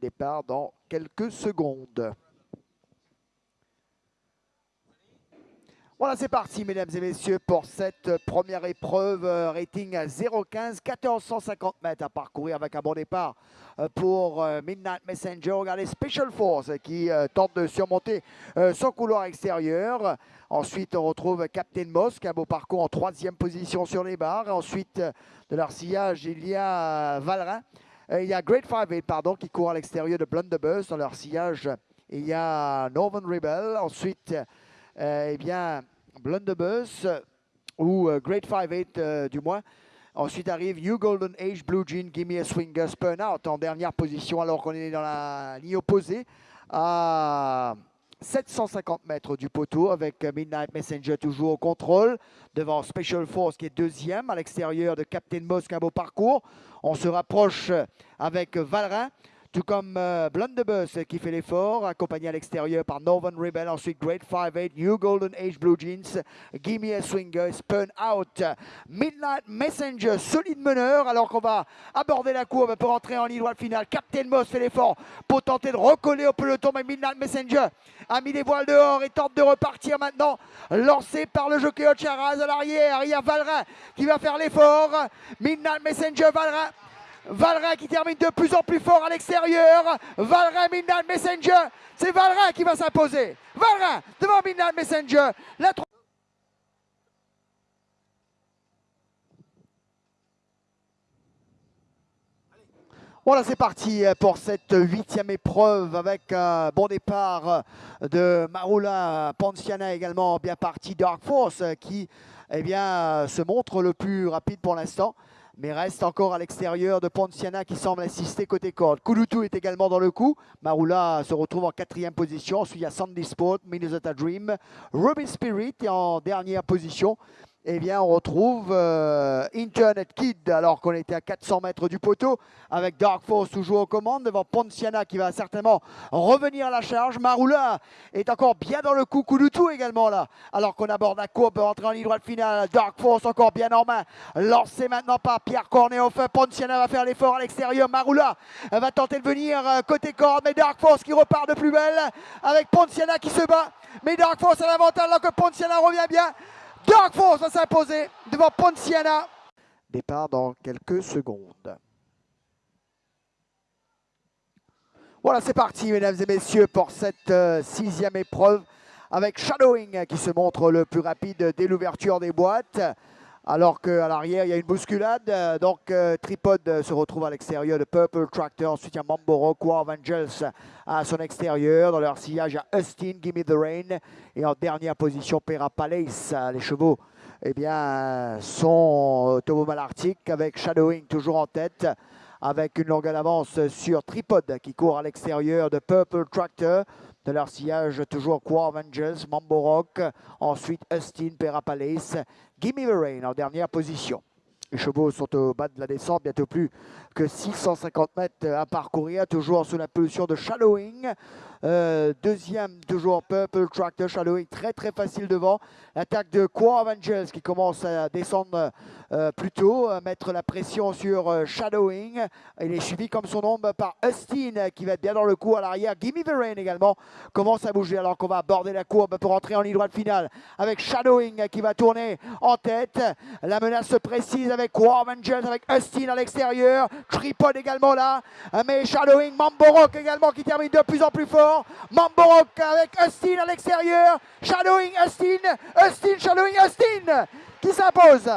Départ dans quelques secondes. Voilà, c'est parti, mesdames et messieurs, pour cette première épreuve. Euh, rating à 0,15, 1450 mètres à parcourir avec un bon départ euh, pour euh, Midnight Messenger. Regardez Special Force qui tente de surmonter son couloir extérieur. Ensuite, on retrouve Captain Mosque, un beau parcours en troisième position sur les barres. Ensuite, de leur sillage, il y a Valrin. Il y a Great Five pardon, qui court à l'extérieur de Blunderbuss. Dans leur sillage, il y a Northern Rebel. Ensuite, eh bien, Blunderbuss ou euh, Great 5-8 euh, du moins. Ensuite arrive New Golden Age, Blue Jean, Gimme a Swinger, Spun Out en dernière position alors qu'on est dans la ligne opposée à 750 mètres du poteau avec Midnight Messenger toujours au contrôle devant Special Force qui est deuxième à l'extérieur de Captain Mosk, un beau parcours. On se rapproche avec Valrin tout comme euh, Blunderbuss qui fait l'effort, accompagné à l'extérieur par Northern Rebel, ensuite Great 5-8, New Golden Age Blue Jeans, Gimme a Swinger, Spun Out, Midnight Messenger, solide meneur, alors qu'on va aborder la courbe pour entrer en ligne droite finale. Captain Moss fait l'effort pour tenter de recoller au peloton, mais Midnight Messenger a mis les voiles dehors et tente de repartir maintenant, lancé par le jockey Ocharaz à l'arrière. Il y a Valrin qui va faire l'effort. Midnight Messenger, Valrin Valrin qui termine de plus en plus fort à l'extérieur. Valrin, Midnight Messenger. C'est Valrin qui va s'imposer. Valrin devant Midnight Messenger. La Voilà, c'est parti pour cette huitième épreuve avec un bon départ de Marula Ponciana également bien parti Dark Force qui eh bien, se montre le plus rapide pour l'instant mais reste encore à l'extérieur de Ponciana qui semble assister côté corde. Kulutu est également dans le coup. Marula se retrouve en quatrième position. Ensuite, il y a Sandy Sport, Minnesota Dream, Ruby Spirit est en dernière position eh bien, on retrouve euh, Internet Kid alors qu'on était à 400 mètres du poteau avec Dark Force toujours aux commandes devant Ponciana qui va certainement revenir à la charge. Marula est encore bien dans le coup, Kulutu également là alors qu'on aborde la courbe, entrer en ligne droite finale. Dark Force encore bien en main, lancé maintenant par Pierre Cornéoff. Ponciana va faire l'effort à l'extérieur. Marula va tenter de venir euh, côté corde, mais Dark Force qui repart de plus belle avec Ponciana qui se bat. Mais Dark Force a l'avantage alors que Ponciana revient bien. Dark Force va s'imposer devant Ponciana. Départ dans quelques secondes. Voilà, c'est parti, mesdames et messieurs, pour cette euh, sixième épreuve avec Shadowing qui se montre le plus rapide dès l'ouverture des boîtes alors qu'à l'arrière, il y a une bousculade. Donc, euh, Tripod se retrouve à l'extérieur de Purple Tractor. Ensuite, il y a Mamboro, Angels à son extérieur. Dans leur sillage, a Austin, Gimme the Rain. Et en dernière position, Pera Palace. Les chevaux eh bien, sont Tobo Malartic avec Shadowing toujours en tête avec une longue avance sur Tripod qui court à l'extérieur de Purple Tractor. De leur sillage, toujours Quar Angels, Mambo Rock. Ensuite, Austin, Palace. Gimme the Rain en dernière position. Les chevaux sont au bas de la descente, bientôt plus que 650 mètres à parcourir, toujours sous la position de Shadowing. Euh, deuxième, toujours Purple Tractor Shadowing, très très facile devant. L'attaque de Quo Avengers qui commence à descendre euh, plus tôt, mettre la pression sur euh, Shadowing. Il est suivi comme son nom par Austin qui va être bien dans le coup à l'arrière. Gimme the Rain également commence à bouger alors qu'on va aborder la courbe pour entrer en ligne droite finale avec Shadowing qui va tourner en tête. La menace se précise avec Quo Avengers, avec Austin à l'extérieur. Tripod également là, mais Shadowing, Mamborok également qui termine de plus en plus fort. Mamborok avec Austin à l'extérieur. Shadowing Austin. Austin, Shadowing Austin qui s'impose.